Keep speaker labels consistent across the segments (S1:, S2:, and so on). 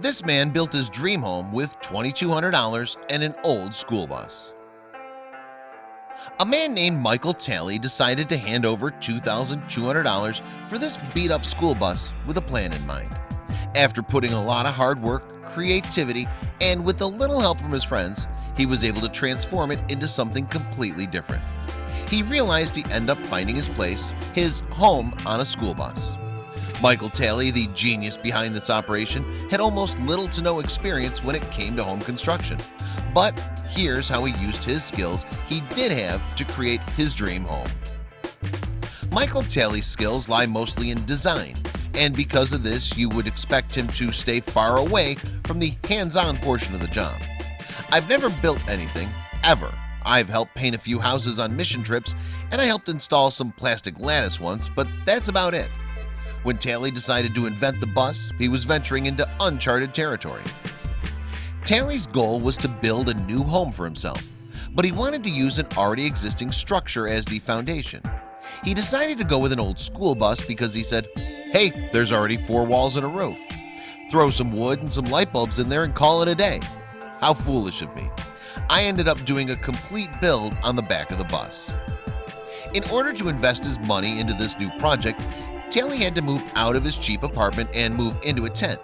S1: This man built his dream home with $2,200 and an old school bus. A man named Michael Talley decided to hand over $2,200 for this beat-up school bus with a plan in mind. After putting a lot of hard work creativity and with a little help from his friends he was able to transform it into something completely different. He realized he ended up finding his place his home on a school bus Michael Talley the genius behind this operation had almost little to no experience when it came to home construction. But here's how he used his skills he did have to create his dream home. Michael Talley's skills lie mostly in design and because of this you would expect him to stay far away from the hands-on portion of the job. I've never built anything ever. I've helped paint a few houses on mission trips and I helped install some plastic lattice once but that's about it when Talley decided to invent the bus he was venturing into uncharted territory. Talley's goal was to build a new home for himself but he wanted to use an already existing structure as the foundation. He decided to go with an old school bus because he said hey there's already four walls and a roof. Throw some wood and some light bulbs in there and call it a day. How foolish of me. I ended up doing a complete build on the back of the bus. In order to invest his money into this new project Talley had to move out of his cheap apartment and move into a tent.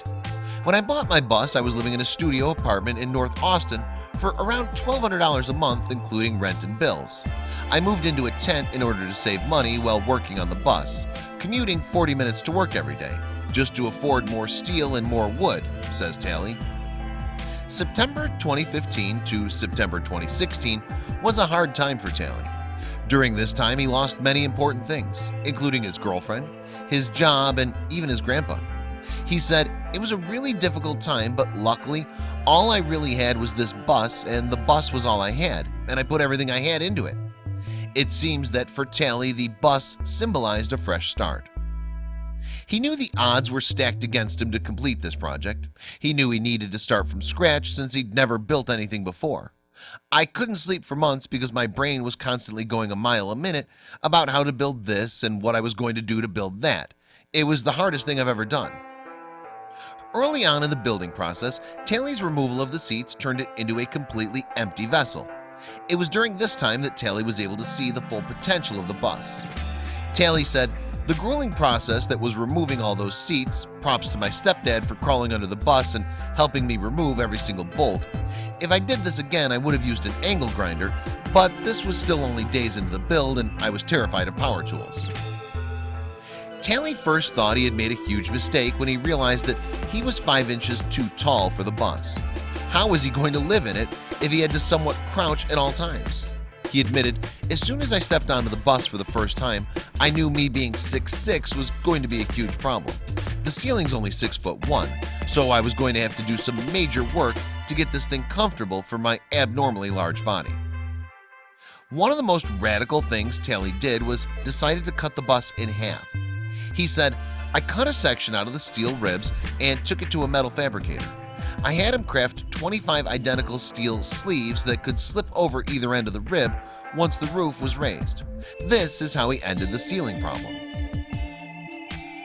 S1: When I bought my bus I was living in a studio apartment in North Austin for around $1,200 a month including rent and bills. I moved into a tent in order to save money while working on the bus commuting 40 minutes to work every day just to afford more steel and more wood says Talley September 2015 to September 2016 was a hard time for Talley during this time he lost many important things including his girlfriend his job and even his grandpa. He said it was a really difficult time but luckily all I really had was this bus and the bus was all I had and I put everything I had into it. It seems that for Talley the bus symbolized a fresh start. He knew the odds were stacked against him to complete this project. He knew he needed to start from scratch since he'd never built anything before I couldn't sleep for months because my brain was constantly going a mile a minute about how to build this and what I was going to do to build that. It was the hardest thing I've ever done. Early on in the building process Talley's removal of the seats turned it into a completely empty vessel. It was during this time that Talley was able to see the full potential of the bus. Talley said the grueling process that was removing all those seats props to my stepdad for crawling under the bus and helping me remove every single bolt. If I did this again I would have used an angle grinder but this was still only days into the build and I was terrified of power tools. Talley first thought he had made a huge mistake when he realized that he was 5 inches too tall for the bus. How was he going to live in it if he had to somewhat crouch at all times? He admitted as soon as I stepped onto the bus for the first time I knew me being 6'6 was going to be a huge problem. The ceiling's only 6 foot 1 So I was going to have to do some major work to get this thing comfortable for my abnormally large body. One of the most radical things Talley did was decided to cut the bus in half. He said I cut a section out of the steel ribs and took it to a metal fabricator I had him craft 25 identical steel sleeves that could slip over either end of the rib once the roof was raised. This is how he ended the ceiling problem.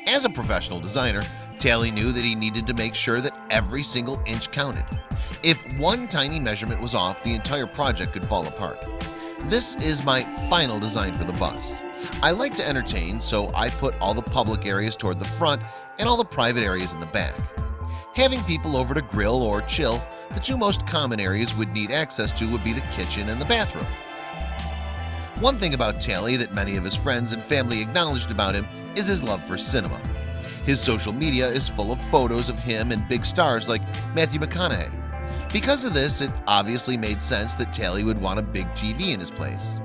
S1: As a professional designer Talley knew that he needed to make sure that every single inch counted. If one tiny measurement was off the entire project could fall apart. This is my final design for the bus. I like to entertain so I put all the public areas toward the front and all the private areas in the back Having people over to grill or chill the two most common areas would need access to would be the kitchen and the bathroom. One thing about Talley that many of his friends and family acknowledged about him is his love for cinema. His social media is full of photos of him and big stars like Matthew McConaughey. Because of this it obviously made sense that Talley would want a big TV in his place.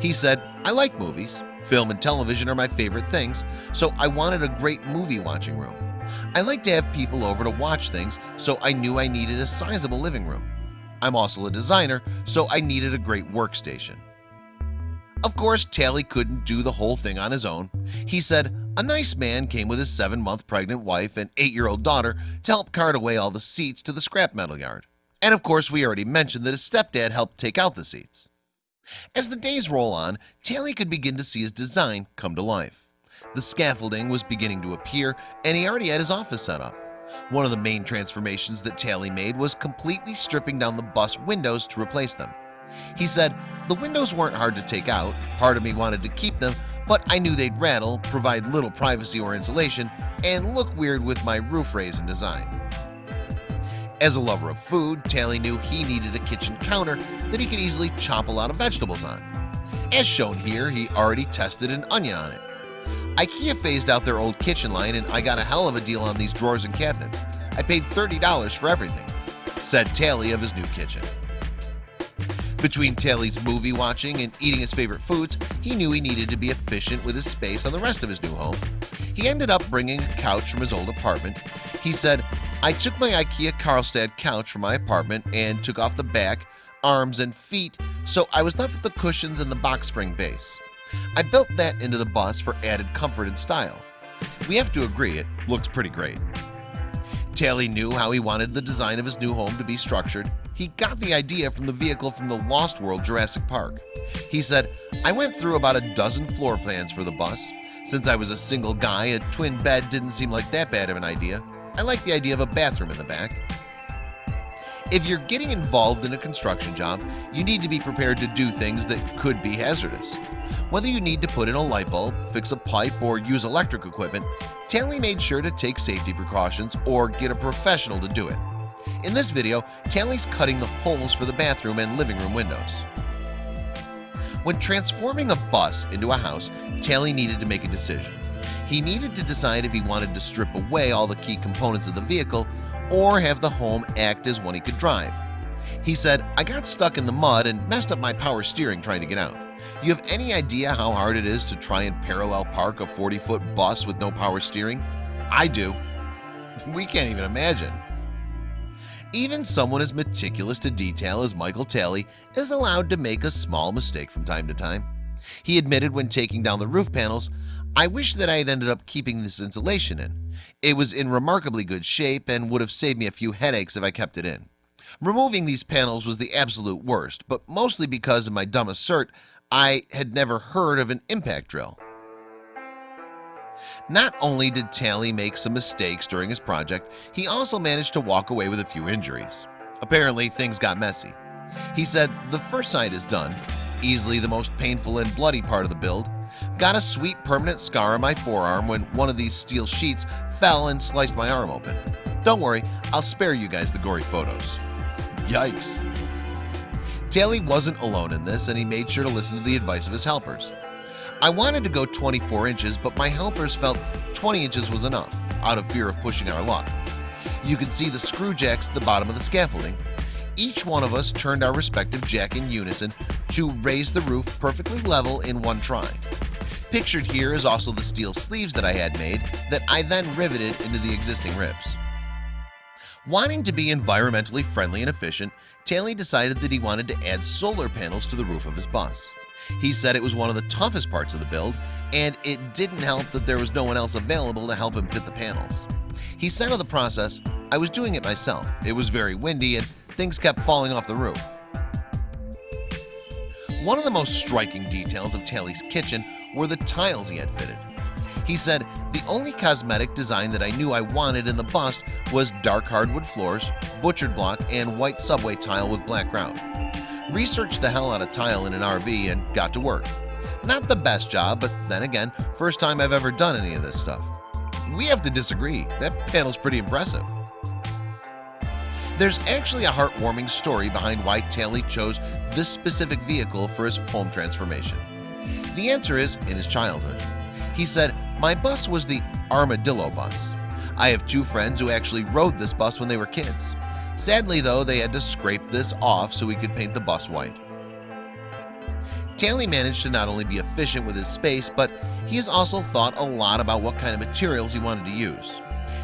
S1: He said I like movies. Film and television are my favorite things, so I wanted a great movie watching room. I like to have people over to watch things, so I knew I needed a sizable living room. I'm also a designer, so I needed a great workstation. Of course, Talley couldn't do the whole thing on his own. He said a nice man came with his seven-month pregnant wife and eight-year-old daughter to help cart away all the seats to the scrap metal yard. And of course, we already mentioned that his stepdad helped take out the seats. As the days roll on, Talley could begin to see his design come to life. The scaffolding was beginning to appear and he already had his office set up. One of the main transformations that Talley made was completely stripping down the bus windows to replace them. He said, the windows weren't hard to take out, part of me wanted to keep them, but I knew they'd rattle, provide little privacy or insulation, and look weird with my roof raise and design. As a lover of food, Talley knew he needed a kitchen counter that he could easily chop a lot of vegetables on. As shown here, he already tested an onion on it. IKEA phased out their old kitchen line and I got a hell of a deal on these drawers and cabinets. I paid $30 for everything, said Talley of his new kitchen. Between Talley's movie watching and eating his favorite foods, he knew he needed to be efficient with his space on the rest of his new home. He ended up bringing a couch from his old apartment. He said, I took my IKEA Karlstad couch from my apartment and took off the back, arms, and feet so I was left with the cushions and the box spring base. I built that into the bus for added comfort and style. We have to agree it looks pretty great. Talley knew how he wanted the design of his new home to be structured. He got the idea from the vehicle from the Lost World Jurassic Park. He said, I went through about a dozen floor plans for the bus. Since I was a single guy, a twin bed didn't seem like that bad of an idea. I like the idea of a bathroom in the back. If you're getting involved in a construction job, you need to be prepared to do things that could be hazardous. Whether you need to put in a light bulb, fix a pipe, or use electric equipment, Talley made sure to take safety precautions or get a professional to do it. In this video, Talley's cutting the holes for the bathroom and living room windows. When transforming a bus into a house, Talley needed to make a decision. He needed to decide if he wanted to strip away all the key components of the vehicle or have the home act as one he could drive. He said, I got stuck in the mud and messed up my power steering trying to get out. You have any idea how hard it is to try and parallel park a 40-foot bus with no power steering? I do. We can't even imagine. Even someone as meticulous to detail as Michael Talley is allowed to make a small mistake from time to time. He admitted when taking down the roof panels, I wish that I had ended up keeping this insulation in. It was in remarkably good shape and would have saved me a few headaches if I kept it in. Removing these panels was the absolute worst, but mostly because of my dumb assert I had never heard of an impact drill. Not only did Talley make some mistakes during his project, he also managed to walk away with a few injuries. Apparently, things got messy. He said, the first side is done, easily the most painful and bloody part of the build. Got a sweet permanent scar on my forearm when one of these steel sheets fell and sliced my arm open. Don't worry, I'll spare you guys the gory photos. Yikes. Talley wasn't alone in this and he made sure to listen to the advice of his helpers. I wanted to go 24 inches, but my helpers felt 20 inches was enough out of fear of pushing our luck. You can see the screw jacks at the bottom of the scaffolding. Each one of us turned our respective jack in unison to raise the roof perfectly level in one try. Pictured here is also the steel sleeves that I had made that I then riveted into the existing ribs. Wanting to be environmentally friendly and efficient, Talley decided that he wanted to add solar panels to the roof of his bus. He said it was one of the toughest parts of the build, and it didn't help that there was no one else available to help him fit the panels. He said of the process, I was doing it myself. It was very windy and things kept falling off the roof. One of the most striking details of Talley's kitchen were the tiles he had fitted. He said, the only cosmetic design that I knew I wanted in the bust was dark hardwood floors, butchered block, and white subway tile with black ground. Researched the hell out of tile in an RV and got to work. Not the best job, but then again, first time I've ever done any of this stuff. We have to disagree. That panel's pretty impressive. There's actually a heartwarming story behind why Talley chose this specific vehicle for his home transformation. The answer is in his childhood. He said, my bus was the Armadillo bus. I have two friends who actually rode this bus when they were kids. Sadly though, they had to scrape this off so we could paint the bus white. Talley managed to not only be efficient with his space, but he has also thought a lot about what kind of materials he wanted to use.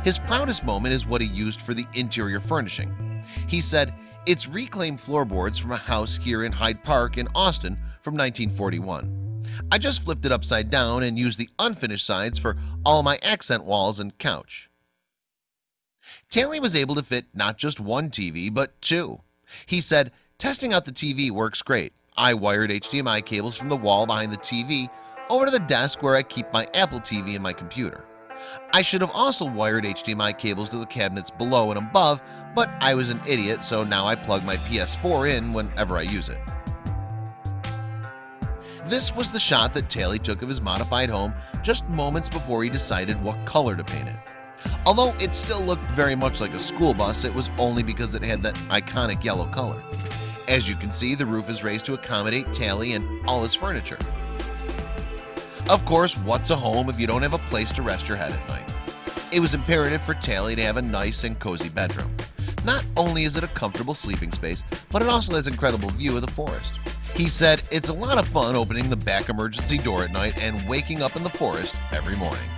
S1: His proudest moment is what he used for the interior furnishing. He said, it's reclaimed floorboards from a house here in Hyde Park in Austin from 1941. I just flipped it upside down and used the unfinished sides for all my accent walls and couch. Talley was able to fit not just one TV, but two. He said, testing out the TV works great. I wired HDMI cables from the wall behind the TV over to the desk where I keep my Apple TV and my computer. I should have also wired HDMI cables to the cabinets below and above but I was an idiot so now I plug my PS4 in whenever I use it This was the shot that Talley took of his modified home just moments before he decided what color to paint it. Although it still looked very much like a school bus it was only because it had that iconic yellow color. As you can see the roof is raised to accommodate Talley and all his furniture. Of course what's a home if you don't have a place to rest your head at night? It was imperative for Talley to have a nice and cozy bedroom. Not only is it a comfortable sleeping space but it also has incredible view of the forest he said it's a lot of fun opening the back emergency door at night and waking up in the forest every morning